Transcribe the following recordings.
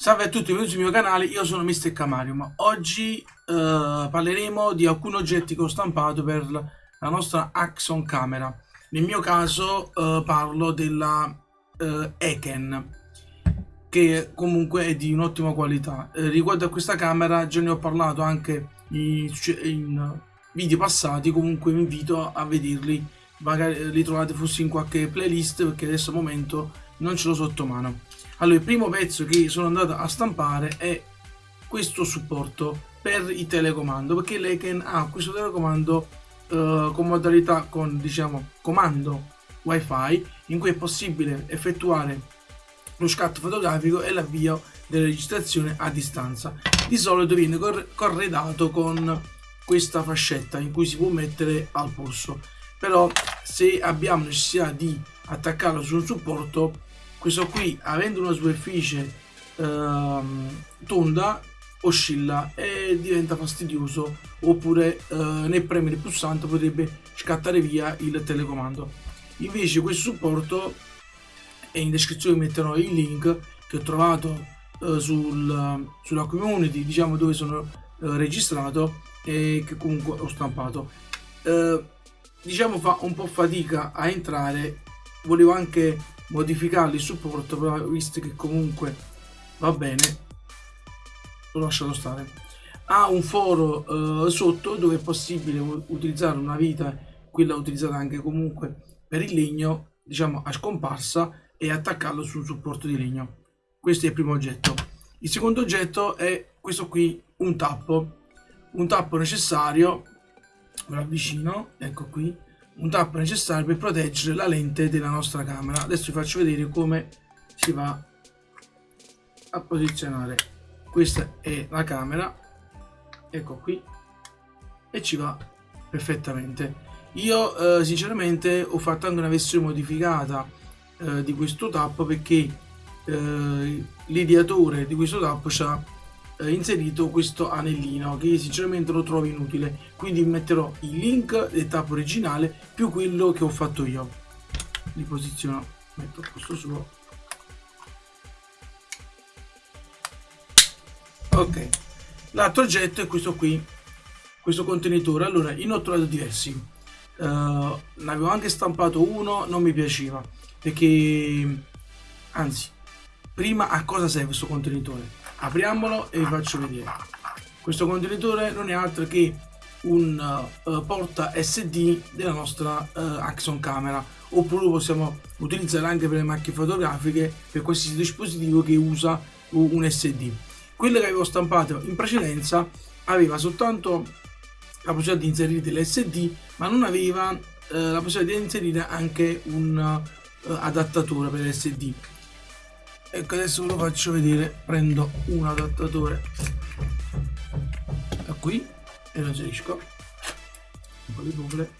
Salve a tutti, benvenuti sul mio canale, io sono Mr. Camarium. Oggi eh, parleremo di alcuni oggetti che ho stampato per la nostra Axon camera. Nel mio caso eh, parlo della eh, Eken, che comunque è di un'ottima qualità. Eh, riguardo a questa camera già ne ho parlato anche in, in video passati, comunque vi invito a vederli, magari li trovate forse in qualche playlist perché adesso al momento non ce l'ho sotto mano. Allora, il primo pezzo che sono andato a stampare è questo supporto per il telecomando, perché l'Eken ha questo telecomando eh, con modalità con diciamo comando wifi in cui è possibile effettuare lo scatto fotografico e l'avvio della registrazione a distanza. Di solito viene corredato con questa fascetta in cui si può mettere al polso, però se abbiamo necessità di attaccarlo su un supporto questo qui avendo una superficie ehm, tonda oscilla e diventa fastidioso oppure eh, nel premere il pulsante potrebbe scattare via il telecomando. Invece questo supporto e in descrizione metterò il link che ho trovato eh, sul, sulla community diciamo dove sono eh, registrato e che comunque ho stampato. Eh, diciamo fa un po' fatica a entrare volevo anche modificare il supporto però visto che comunque va bene l'ho lasciato stare. Ha un foro eh, sotto dove è possibile utilizzare una vita quella utilizzata anche comunque per il legno diciamo a scomparsa e attaccarlo su un supporto di legno. Questo è il primo oggetto. Il secondo oggetto è questo qui un tappo. Un tappo necessario me lo avvicino ecco qui un tappo necessario per proteggere la lente della nostra camera. Adesso vi faccio vedere come si va a posizionare. Questa è la camera. Ecco qui. E ci va perfettamente. Io eh, sinceramente ho fatto anche una versione modificata eh, di questo tappo perché eh, l'ideatore di questo tappo ha eh, inserito questo anellino che sinceramente lo trovo inutile. Quindi metterò il link del tappo originale più quello che ho fatto io. Li posiziono metto questo suo. Ok l'altro oggetto è questo qui questo contenitore. Allora ne ho trovato diversi. Uh, ne avevo anche stampato uno non mi piaceva perché anzi prima a cosa serve questo contenitore apriamolo e vi faccio vedere. Questo contenitore non è altro che un uh, porta SD della nostra uh, Axon camera. Oppure lo possiamo utilizzare anche per le macchine fotografiche per qualsiasi dispositivo che usa un SD quello che avevo stampato in precedenza aveva soltanto la possibilità di inserire dell'SD ma non aveva uh, la possibilità di inserire anche un adattatore per l'SD ecco adesso ve lo faccio vedere. Prendo un adattatore da qui e lo inserisco. Un po' di bucle.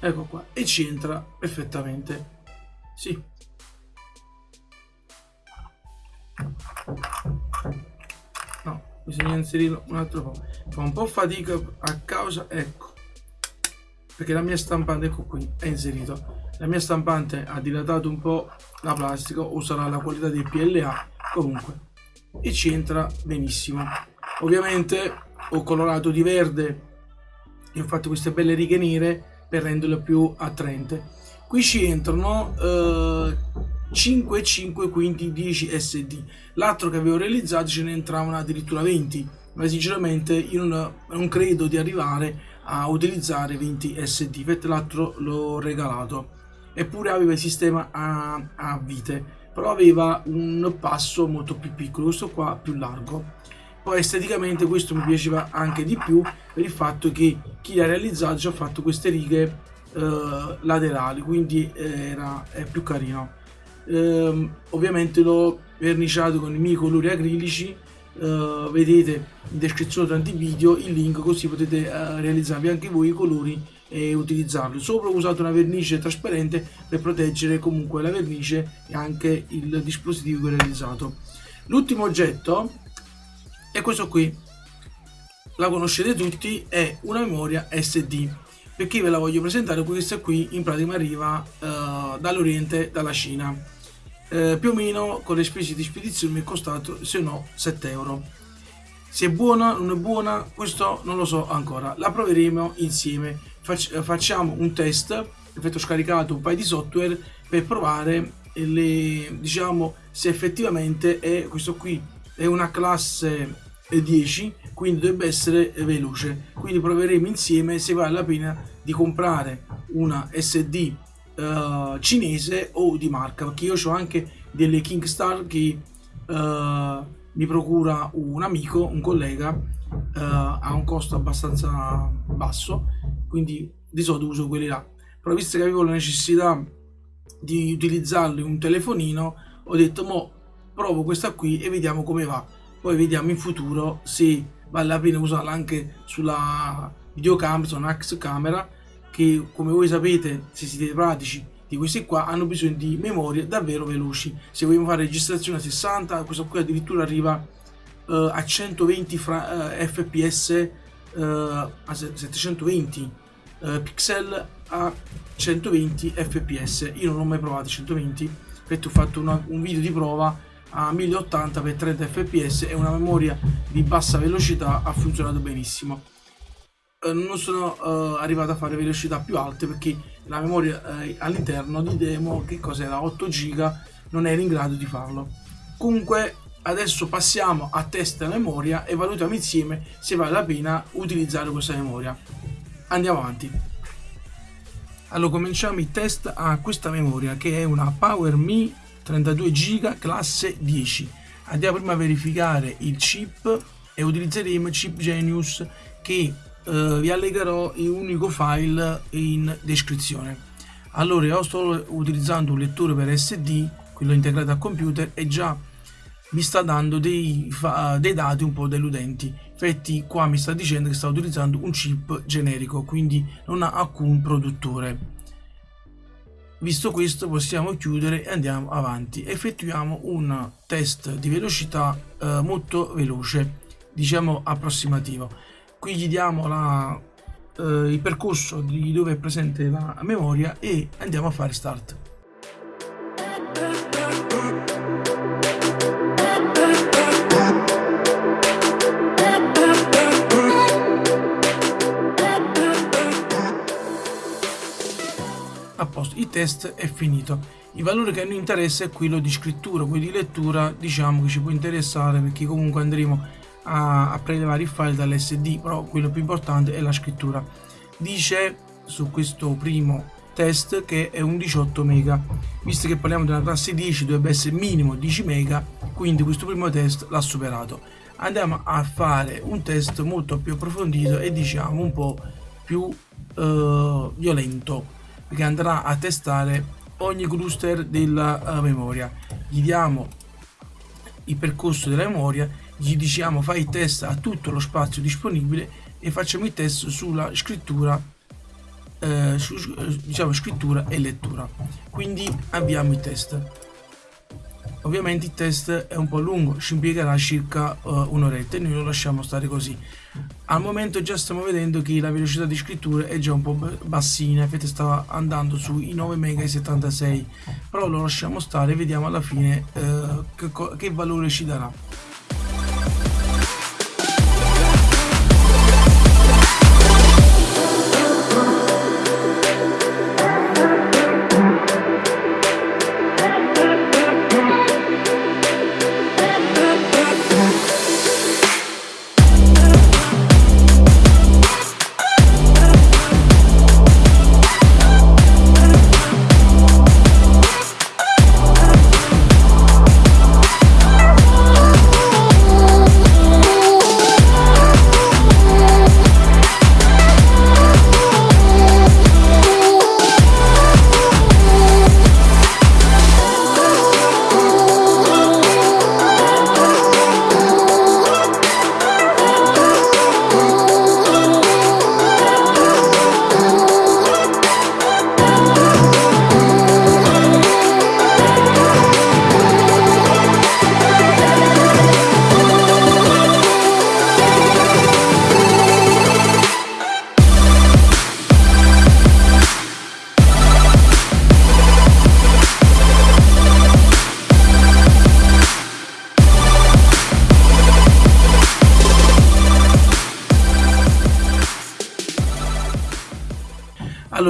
Ecco qua. E ci entra perfettamente. Sì. No bisogna inserirlo un altro po' fa un po' fatica a causa ecco. Perché la mia stampante ecco qui è inserito la mia stampante ha dilatato un po' la plastica o sarà la qualità del PLA comunque e ci entra benissimo. Ovviamente ho colorato di verde. E ho fatto queste belle righe nere per renderlo più attraente. Qui ci entrano eh, 5 5 quindi 10 SD l'altro che avevo realizzato ce ne entravano addirittura 20 ma sinceramente io non, non credo di arrivare a utilizzare 20 SD infatti l'altro l'ho regalato eppure aveva il sistema a, a vite però aveva un passo molto più piccolo questo qua più largo. Poi esteticamente questo mi piaceva anche di più per il fatto che chi l'ha realizzato ci ha fatto queste righe eh, laterali quindi era è più carino. Eh, ovviamente l'ho verniciato con i miei colori acrilici eh, vedete in descrizione tanti video il link così potete eh, realizzarvi anche voi i colori e utilizzarlo. Sopra ho usato una vernice trasparente per proteggere comunque la vernice e anche il dispositivo che ho realizzato. L'ultimo oggetto è questo qui. La conoscete tutti è una memoria SD perché ve la voglio presentare questa qui in pratica arriva uh, dall'oriente dalla Cina. Eh, più o meno con le spese di spedizione mi è costato se no 7 euro. Se è buona non è buona questo non lo so ancora. La proveremo insieme Fac facciamo un test effetto scaricato un paio di software per provare le, diciamo se effettivamente è questo qui è una classe 10 quindi dovrebbe essere veloce. Quindi proveremo insieme se vale la pena di comprare una SD uh, eh, cinese o di marca perché io ho anche delle Kingstar che uh, mi procura un amico un collega uh, a un costo abbastanza basso quindi di solito uso quelli là. Però visto che avevo la necessità di utilizzarlo in un telefonino ho detto mo provo questa qui e vediamo come va. Poi vediamo in futuro se vale la pena usarla anche sulla videocamera su una X camera che come voi sapete se siete pratici di questi qua hanno bisogno di memorie davvero veloci. Se vogliamo fare registrazione a 60 questo qui addirittura arriva uh, a 120 fra, uh, fps uh, a 720 pixel a 120 fps io non ho mai provato 120 infatti ho fatto una, un video di prova a 1080x30 fps e una memoria di bassa velocità ha funzionato benissimo. Eh, non sono uh, arrivato a fare velocità più alte perché la memoria uh, all'interno di demo che cos'era 8 giga non era in grado di farlo. Comunque adesso passiamo a test memoria e valutiamo insieme se vale la pena utilizzare questa memoria. Andiamo avanti. Allora cominciamo i test a questa memoria che è una Power Me 32 giga classe 10 andiamo prima a verificare il chip e utilizzeremo il chip Genius che eh, vi allegherò in un unico file in descrizione. Allora io sto utilizzando un lettore per SD quello integrato al computer e già mi sta dando dei, dei dati un po' deludenti infatti qua mi sta dicendo che sta utilizzando un chip generico quindi non ha alcun produttore Visto questo possiamo chiudere e andiamo avanti. Effettuiamo un test di velocità eh, molto veloce, diciamo approssimativo. Qui gli diamo la, eh, il percorso di dove è presente la memoria e andiamo a fare start. Test è finito. Il valore che a noi interessa è quello di scrittura, quello di lettura diciamo che ci può interessare perché comunque andremo a, a prelevare il file dall'SD, però quello più importante è la scrittura. Dice su questo primo test che è un 18 mega, visto che parliamo una classe 10 dovrebbe essere minimo 10 mega, quindi questo primo test l'ha superato. Andiamo a fare un test molto più approfondito e diciamo un po' più uh, violento che andrà a testare ogni cluster della uh, memoria. Gli diamo il percorso della memoria gli diciamo fai il test a tutto lo spazio disponibile e facciamo il test sulla scrittura eh, su, diciamo scrittura e lettura. Quindi abbiamo il test. Ovviamente il test è un po' lungo, ci impiegherà circa uh, un'oretta e noi lo lasciamo stare così. Al momento già stiamo vedendo che la velocità di scrittura è già un po' bassina, infatti stava andando sui 9 mega e 76, però lo lasciamo stare vediamo alla fine uh, che, che valore ci darà.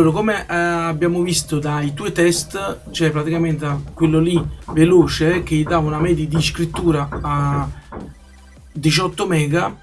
Allora come eh, abbiamo visto dai due test c'è praticamente quello lì veloce che dà una media di scrittura a 18 mega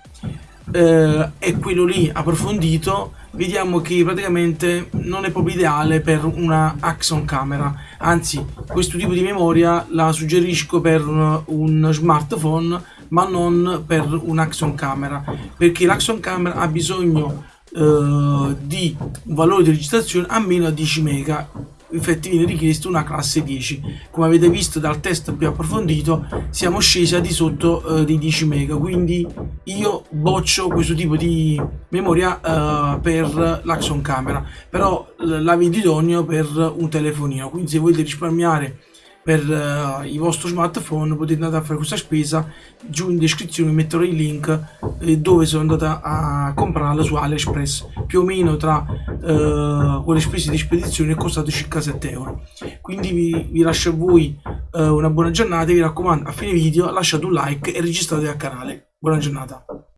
eh, e quello lì approfondito vediamo che praticamente non è proprio ideale per una Axon camera. Anzi questo tipo di memoria la suggerisco per un smartphone ma non per un Axon camera perché l'Axon camera ha bisogno eh, di valore di registrazione a meno 10 mega. Infatti viene richiesto una classe 10 come avete visto dal test più approfondito siamo scesi a di sotto eh, dei 10 mega. Quindi io boccio questo tipo di memoria eh, per l'Axon camera. Però la vedo idoneo per un telefonino. Quindi se volete risparmiare per uh, il vostro smartphone potete andare a fare questa spesa giù in descrizione metterò il link eh, dove sono andata a comprarla su AliExpress. Più o meno tra uh, quelle spese di spedizione è costato circa 7 euro. Quindi vi, vi lascio a voi uh, una buona giornata vi raccomando a fine video lasciate un like e registratevi al canale. Buona giornata